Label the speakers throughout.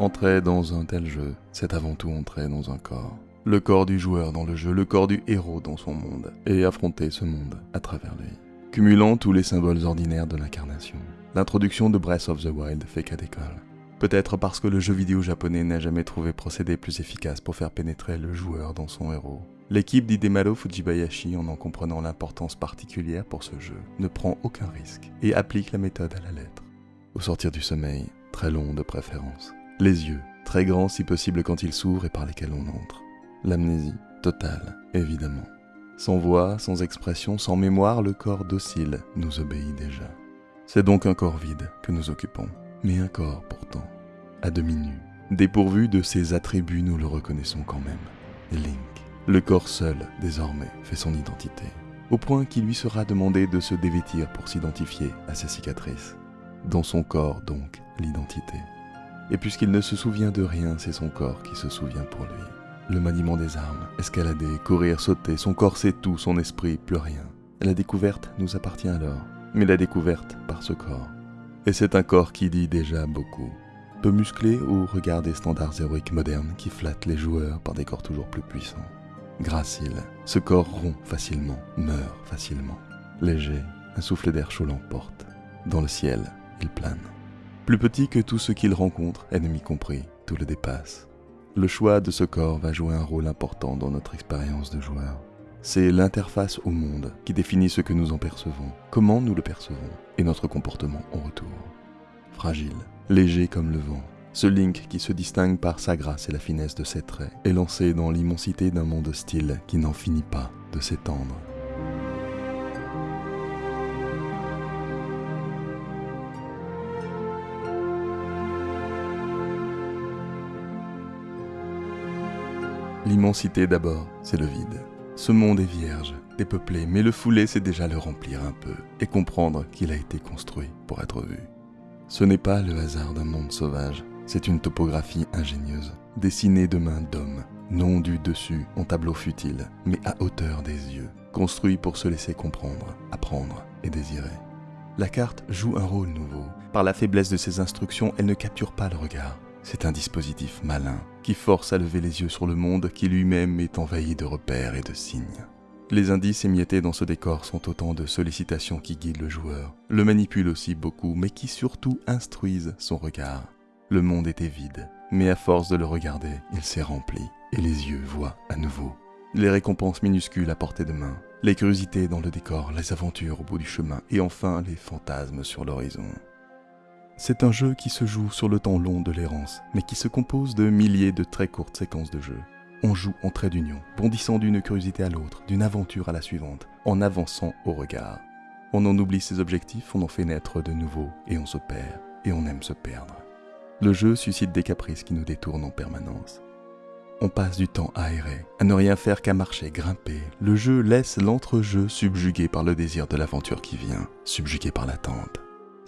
Speaker 1: Entrer dans un tel jeu, c'est avant tout entrer dans un corps. Le corps du joueur dans le jeu, le corps du héros dans son monde, et affronter ce monde à travers lui. Cumulant tous les symboles ordinaires de l'incarnation, l'introduction de Breath of the Wild fait cas d'école. Peut-être parce que le jeu vidéo japonais n'a jamais trouvé procédé plus efficace pour faire pénétrer le joueur dans son héros. L'équipe d'Hidemaro Fujibayashi, en en comprenant l'importance particulière pour ce jeu, ne prend aucun risque et applique la méthode à la lettre. Au sortir du sommeil, très long de préférence, les yeux, très grands si possible quand ils s'ouvrent et par lesquels on entre. L'amnésie, totale, évidemment. Sans voix, sans expression, sans mémoire, le corps docile nous obéit déjà. C'est donc un corps vide que nous occupons, mais un corps pourtant, à demi nu. Dépourvu de ses attributs, nous le reconnaissons quand même. Link. Le corps seul, désormais, fait son identité, au point qu'il lui sera demandé de se dévêtir pour s'identifier à ses cicatrices. Dans son corps, donc, l'identité. Et puisqu'il ne se souvient de rien, c'est son corps qui se souvient pour lui. Le maniement des armes, escalader, courir, sauter, son corps sait tout, son esprit plus rien. La découverte nous appartient alors, mais la découverte par ce corps. Et c'est un corps qui dit déjà beaucoup. Peu musclé au regard des standards héroïques modernes qui flattent les joueurs par des corps toujours plus puissants. Gracile, ce corps rompt facilement, meurt facilement. Léger, un souffle d'air chaud l'emporte. Dans le ciel, il plane. Plus petit que tout ce qu'il rencontre, ennemi compris, tout le dépasse. Le choix de ce corps va jouer un rôle important dans notre expérience de joueur. C'est l'interface au monde qui définit ce que nous en percevons, comment nous le percevons et notre comportement en retour. Fragile, léger comme le vent, ce Link qui se distingue par sa grâce et la finesse de ses traits est lancé dans l'immensité d'un monde hostile qui n'en finit pas de s'étendre. L'immensité d'abord, c'est le vide. Ce monde est vierge, dépeuplé, mais le fouler, c'est déjà le remplir un peu et comprendre qu'il a été construit pour être vu. Ce n'est pas le hasard d'un monde sauvage, c'est une topographie ingénieuse, dessinée de mains d'hommes, non du dessus en tableau futile, mais à hauteur des yeux, construit pour se laisser comprendre, apprendre et désirer. La carte joue un rôle nouveau. Par la faiblesse de ses instructions, elle ne capture pas le regard. C'est un dispositif malin qui force à lever les yeux sur le monde qui lui-même est envahi de repères et de signes. Les indices émiettés dans ce décor sont autant de sollicitations qui guident le joueur, le manipulent aussi beaucoup, mais qui surtout instruisent son regard. Le monde était vide, mais à force de le regarder, il s'est rempli, et les yeux voient à nouveau. Les récompenses minuscules à portée de main, les curiosités dans le décor, les aventures au bout du chemin, et enfin les fantasmes sur l'horizon. C'est un jeu qui se joue sur le temps long de l'errance, mais qui se compose de milliers de très courtes séquences de jeu. On joue en trait d'union, bondissant d'une curiosité à l'autre, d'une aventure à la suivante, en avançant au regard. On en oublie ses objectifs, on en fait naître de nouveaux, et on se perd, et on aime se perdre. Le jeu suscite des caprices qui nous détournent en permanence. On passe du temps aéré, à ne rien faire qu'à marcher, grimper. Le jeu laisse l'entrejeu subjugué par le désir de l'aventure qui vient, subjugué par l'attente.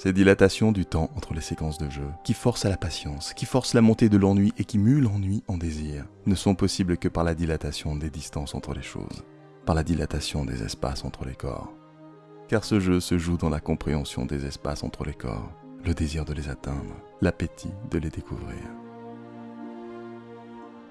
Speaker 1: Ces dilatations du temps entre les séquences de jeu, qui forcent à la patience, qui forcent la montée de l'ennui et qui muent l'ennui en désir, ne sont possibles que par la dilatation des distances entre les choses, par la dilatation des espaces entre les corps. Car ce jeu se joue dans la compréhension des espaces entre les corps, le désir de les atteindre, l'appétit de les découvrir.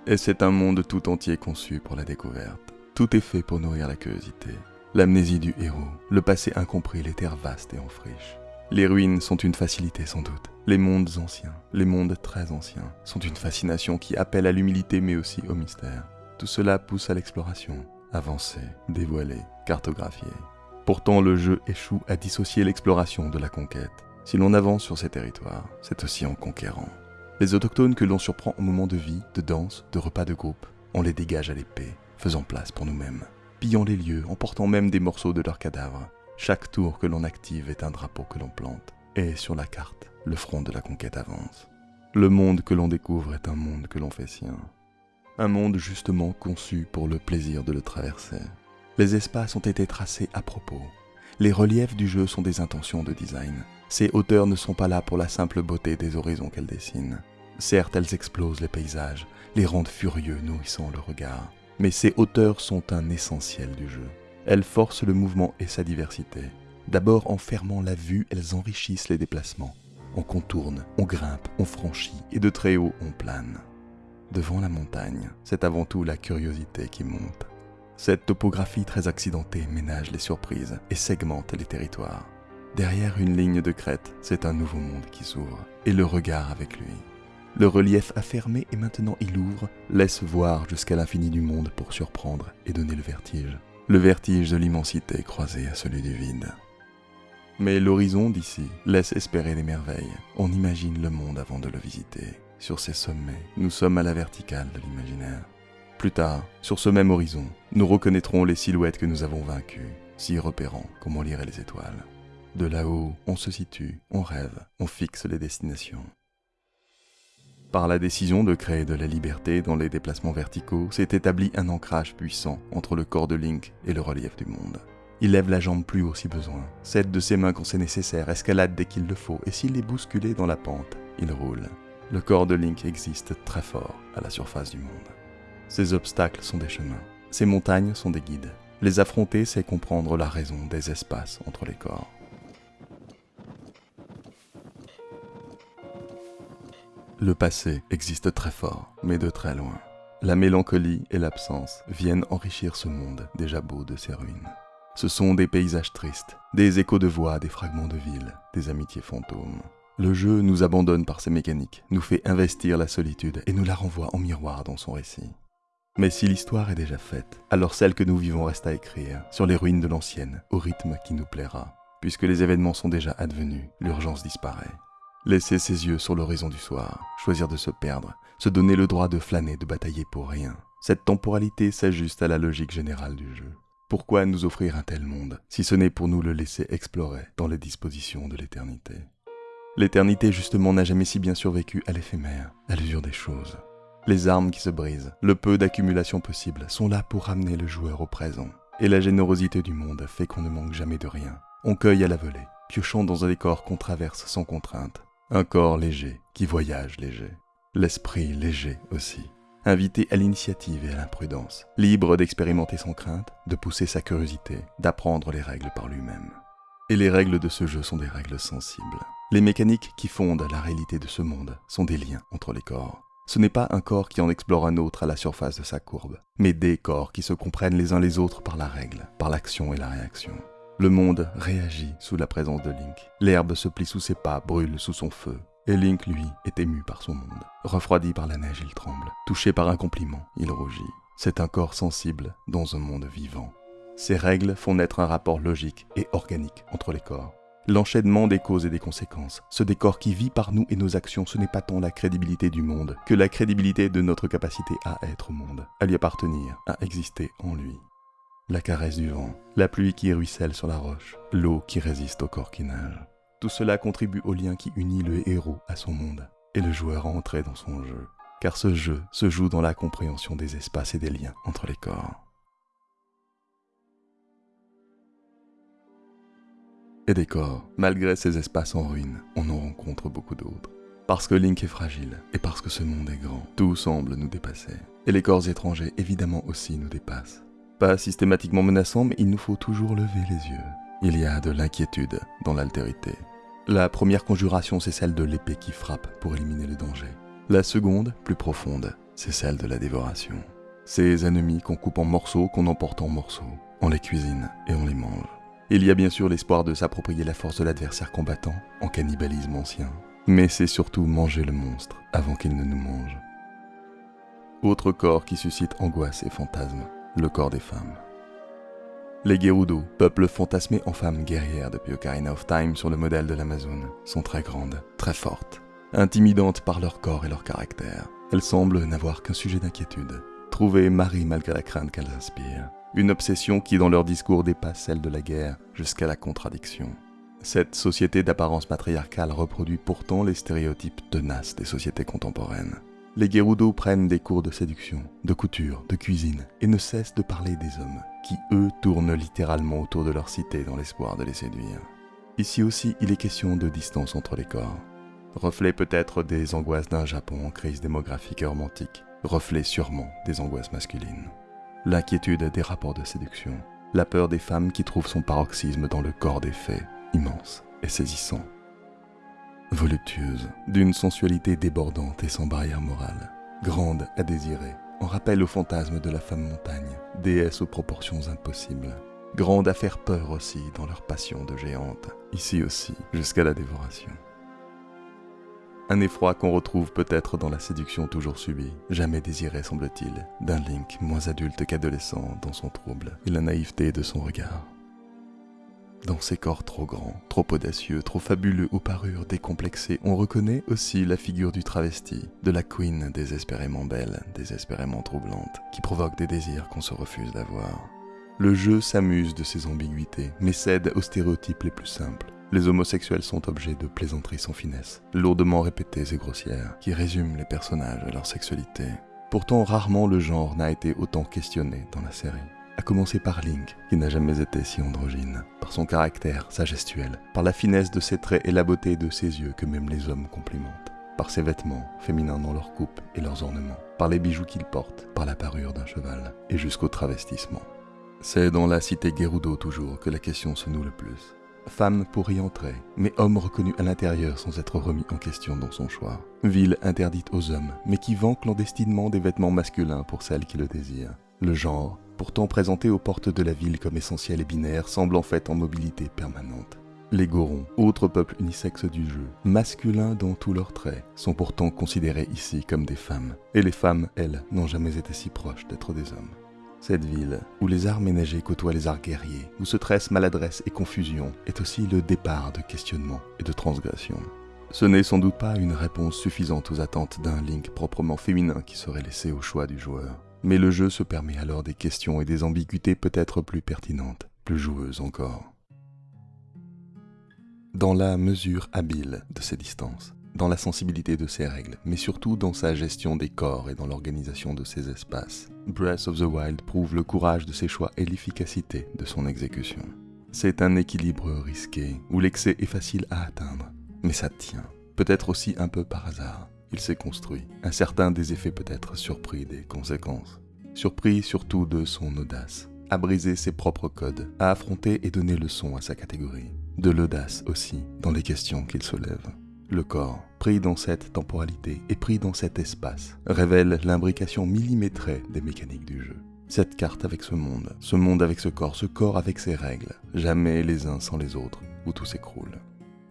Speaker 1: Et c'est un monde tout entier conçu pour la découverte. Tout est fait pour nourrir la curiosité. L'amnésie du héros, le passé incompris, les terres vastes et en friche. Les ruines sont une facilité sans doute. Les mondes anciens, les mondes très anciens, sont une fascination qui appelle à l'humilité mais aussi au mystère. Tout cela pousse à l'exploration, avancer, dévoiler, cartographier. Pourtant le jeu échoue à dissocier l'exploration de la conquête. Si l'on avance sur ces territoires, c'est aussi en conquérant. Les autochtones que l'on surprend au moment de vie, de danse, de repas de groupe, on les dégage à l'épée, faisant place pour nous-mêmes, pillant les lieux, emportant même des morceaux de leurs cadavres, chaque tour que l'on active est un drapeau que l'on plante, et sur la carte, le front de la conquête avance. Le monde que l'on découvre est un monde que l'on fait sien. Un monde justement conçu pour le plaisir de le traverser. Les espaces ont été tracés à propos. Les reliefs du jeu sont des intentions de design. Ces hauteurs ne sont pas là pour la simple beauté des horizons qu'elles dessinent. Certes, elles explosent les paysages, les rendent furieux, nourrissant le regard. Mais ces hauteurs sont un essentiel du jeu. Elles forcent le mouvement et sa diversité. D'abord en fermant la vue, elles enrichissent les déplacements. on contourne, on grimpe, on franchit, et de très haut on plane. Devant la montagne, c'est avant tout la curiosité qui monte. Cette topographie très accidentée ménage les surprises et segmente les territoires. Derrière une ligne de crête, c'est un nouveau monde qui s'ouvre, et le regard avec lui. Le relief affermé et maintenant il ouvre, laisse voir jusqu'à l'infini du monde pour surprendre et donner le vertige. Le vertige de l'immensité croisé à celui du vide. Mais l'horizon d'ici laisse espérer des merveilles. On imagine le monde avant de le visiter. Sur ces sommets, nous sommes à la verticale de l'imaginaire. Plus tard, sur ce même horizon, nous reconnaîtrons les silhouettes que nous avons vaincues, si repérant comme on lirait les étoiles. De là-haut, on se situe, on rêve, on fixe les destinations. Par la décision de créer de la liberté dans les déplacements verticaux, s'est établi un ancrage puissant entre le corps de Link et le relief du monde. Il lève la jambe plus haut si besoin, cède de ses mains quand c'est nécessaire, escalade dès qu'il le faut, et s'il est bousculé dans la pente, il roule. Le corps de Link existe très fort à la surface du monde. Ces obstacles sont des chemins, ces montagnes sont des guides. Les affronter, c'est comprendre la raison des espaces entre les corps. Le passé existe très fort, mais de très loin. La mélancolie et l'absence viennent enrichir ce monde déjà beau de ses ruines. Ce sont des paysages tristes, des échos de voix, des fragments de villes, des amitiés fantômes. Le jeu nous abandonne par ses mécaniques, nous fait investir la solitude et nous la renvoie en miroir dans son récit. Mais si l'histoire est déjà faite, alors celle que nous vivons reste à écrire, sur les ruines de l'ancienne, au rythme qui nous plaira. Puisque les événements sont déjà advenus, l'urgence disparaît. Laisser ses yeux sur l'horizon du soir, choisir de se perdre, se donner le droit de flâner, de batailler pour rien. Cette temporalité s'ajuste à la logique générale du jeu. Pourquoi nous offrir un tel monde, si ce n'est pour nous le laisser explorer dans les dispositions de l'éternité? L'éternité justement n'a jamais si bien survécu à l'éphémère, à l'usure des choses. Les armes qui se brisent, le peu d'accumulation possible, sont là pour ramener le joueur au présent. Et la générosité du monde fait qu'on ne manque jamais de rien. On cueille à la volée, piochant dans un décor qu'on traverse sans contrainte, un corps léger qui voyage léger. L'esprit léger aussi. Invité à l'initiative et à l'imprudence. Libre d'expérimenter sans crainte, de pousser sa curiosité, d'apprendre les règles par lui-même. Et les règles de ce jeu sont des règles sensibles. Les mécaniques qui fondent la réalité de ce monde sont des liens entre les corps. Ce n'est pas un corps qui en explore un autre à la surface de sa courbe, mais des corps qui se comprennent les uns les autres par la règle, par l'action et la réaction. Le monde réagit sous la présence de Link. L'herbe se plie sous ses pas, brûle sous son feu. Et Link, lui, est ému par son monde. Refroidi par la neige, il tremble. Touché par un compliment, il rougit. C'est un corps sensible dans un monde vivant. Ces règles font naître un rapport logique et organique entre les corps. L'enchaînement des causes et des conséquences, ce décor qui vit par nous et nos actions, ce n'est pas tant la crédibilité du monde que la crédibilité de notre capacité à être au monde, à lui appartenir, à exister en lui la caresse du vent, la pluie qui ruisselle sur la roche, l'eau qui résiste au corps qui nage. Tout cela contribue au lien qui unit le héros à son monde et le joueur à entrer dans son jeu, car ce jeu se joue dans la compréhension des espaces et des liens entre les corps. Et des corps, malgré ces espaces en ruine, on en rencontre beaucoup d'autres. Parce que Link est fragile et parce que ce monde est grand, tout semble nous dépasser. Et les corps étrangers évidemment aussi nous dépassent pas systématiquement menaçant, mais il nous faut toujours lever les yeux. Il y a de l'inquiétude dans l'altérité. La première conjuration, c'est celle de l'épée qui frappe pour éliminer le danger. La seconde, plus profonde, c'est celle de la dévoration. Ces ennemis qu'on coupe en morceaux, qu'on emporte en morceaux, on les cuisine et on les mange. Il y a bien sûr l'espoir de s'approprier la force de l'adversaire combattant, en cannibalisme ancien. Mais c'est surtout manger le monstre avant qu'il ne nous mange. Autre corps qui suscite angoisse et fantasmes le corps des femmes. Les Gerudo, peuple fantasmé en femmes guerrières depuis Ocarina of Time sur le modèle de l'Amazone, sont très grandes, très fortes, intimidantes par leur corps et leur caractère. Elles semblent n'avoir qu'un sujet d'inquiétude, trouver Marie malgré la crainte qu'elles inspirent. Une obsession qui dans leur discours dépasse celle de la guerre jusqu'à la contradiction. Cette société d'apparence matriarcale reproduit pourtant les stéréotypes tenaces des sociétés contemporaines. Les Gerudo prennent des cours de séduction, de couture, de cuisine, et ne cessent de parler des hommes, qui eux tournent littéralement autour de leur cité dans l'espoir de les séduire. Ici aussi, il est question de distance entre les corps. Reflet peut-être des angoisses d'un Japon en crise démographique et romantique, reflet sûrement des angoisses masculines. L'inquiétude des rapports de séduction, la peur des femmes qui trouvent son paroxysme dans le corps des faits, immense et saisissant. Voluptueuse, d'une sensualité débordante et sans barrière morale, grande à désirer, en rappel au fantasme de la femme montagne, déesse aux proportions impossibles, grande à faire peur aussi dans leur passion de géante, ici aussi, jusqu'à la dévoration. Un effroi qu'on retrouve peut-être dans la séduction toujours subie, jamais désirée semble-t-il, d'un Link moins adulte qu'adolescent dans son trouble et la naïveté de son regard. Dans ces corps trop grands, trop audacieux, trop fabuleux aux parures décomplexées, on reconnaît aussi la figure du travesti, de la queen désespérément belle, désespérément troublante, qui provoque des désirs qu'on se refuse d'avoir. Le jeu s'amuse de ces ambiguïtés, mais cède aux stéréotypes les plus simples, les homosexuels sont objets de plaisanteries sans finesse, lourdement répétées et grossières, qui résument les personnages et leur sexualité. Pourtant, rarement le genre n'a été autant questionné dans la série. À commencer par Link, qui n'a jamais été si androgyne, par son caractère, sa gestuelle, par la finesse de ses traits et la beauté de ses yeux que même les hommes complimentent, par ses vêtements, féminins dans leur coupe et leurs ornements, par les bijoux qu'il porte, par la parure d'un cheval, et jusqu'au travestissement. C'est dans la cité Gerudo toujours que la question se noue le plus. Femme pour y entrer, mais homme reconnu à l'intérieur sans être remis en question dans son choix. Ville interdite aux hommes, mais qui vend clandestinement des vêtements masculins pour celles qui le désirent. Le genre, pourtant présenté aux portes de la ville comme essentiel et binaire, semble en fait en mobilité permanente. Les Gorons, autres peuples unisexes du jeu, masculins dans tous leurs traits, sont pourtant considérés ici comme des femmes. Et les femmes, elles, n'ont jamais été si proches d'être des hommes. Cette ville, où les arts ménagers côtoient les arts guerriers, où se tressent maladresse et confusion, est aussi le départ de questionnement et de transgression. Ce n'est sans doute pas une réponse suffisante aux attentes d'un Link proprement féminin qui serait laissé au choix du joueur. Mais le jeu se permet alors des questions et des ambiguïtés peut-être plus pertinentes, plus joueuses encore. Dans la mesure habile de ces distances, dans la sensibilité de ses règles, mais surtout dans sa gestion des corps et dans l'organisation de ses espaces. Breath of the Wild prouve le courage de ses choix et l'efficacité de son exécution. C'est un équilibre risqué, où l'excès est facile à atteindre, mais ça tient, peut-être aussi un peu par hasard. Il s'est construit, un certain des effets peut-être surpris des conséquences. Surpris surtout de son audace, à briser ses propres codes, à affronter et donner leçon à sa catégorie. De l'audace aussi dans les questions qu'il soulève. Le corps, pris dans cette temporalité et pris dans cet espace, révèle l'imbrication millimétrée des mécaniques du jeu. Cette carte avec ce monde, ce monde avec ce corps, ce corps avec ses règles, jamais les uns sans les autres, où tout s'écroule.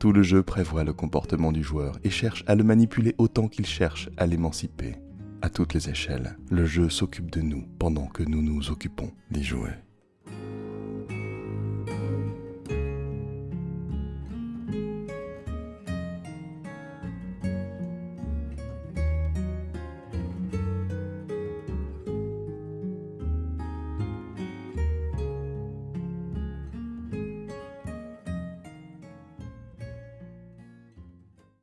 Speaker 1: Tout le jeu prévoit le comportement du joueur et cherche à le manipuler autant qu'il cherche à l'émanciper. À toutes les échelles, le jeu s'occupe de nous pendant que nous nous occupons d'y jouer.